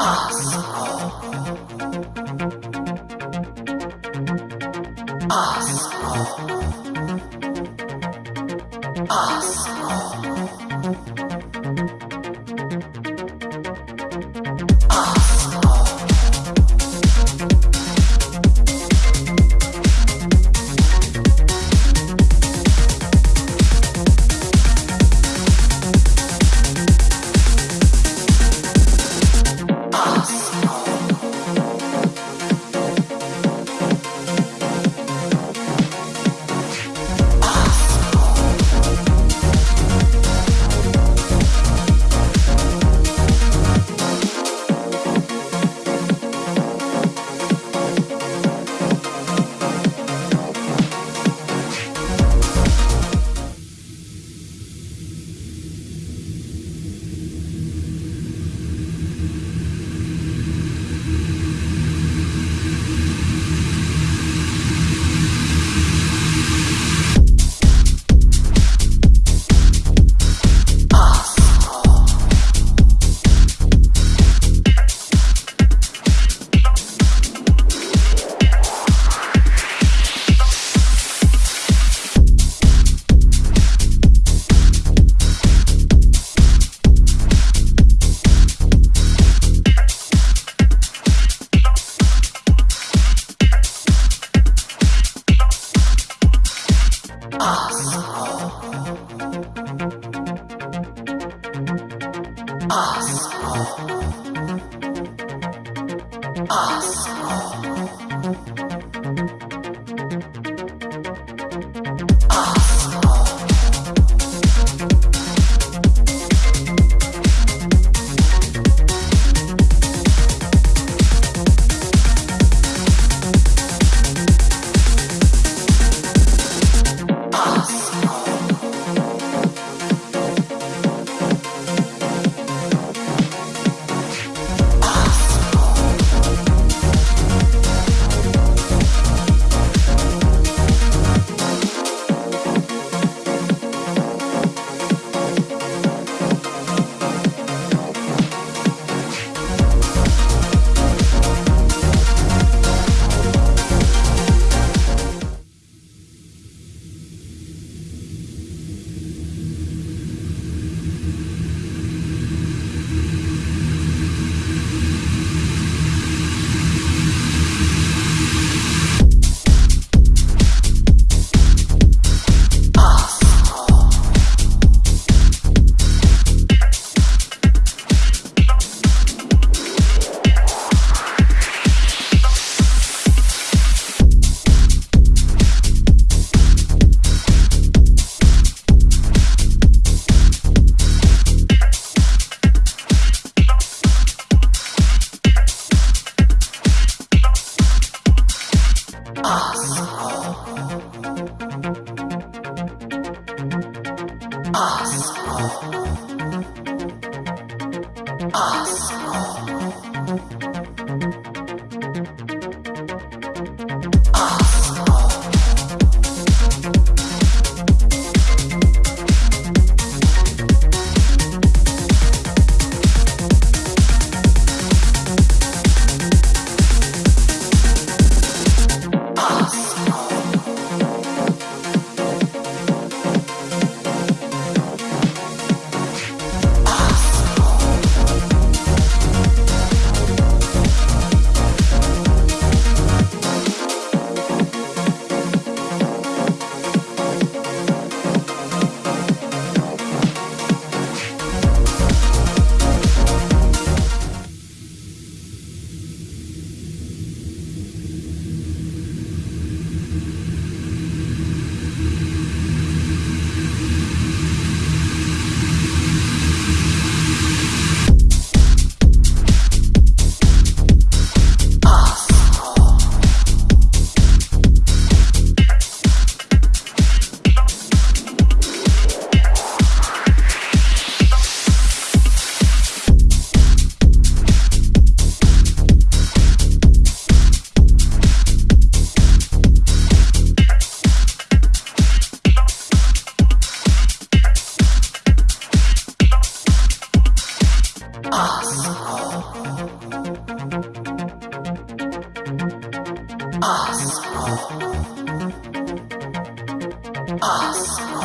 Oh. gospel. Us. Us. Awesome.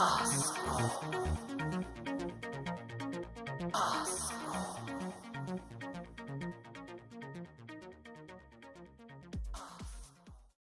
Pass.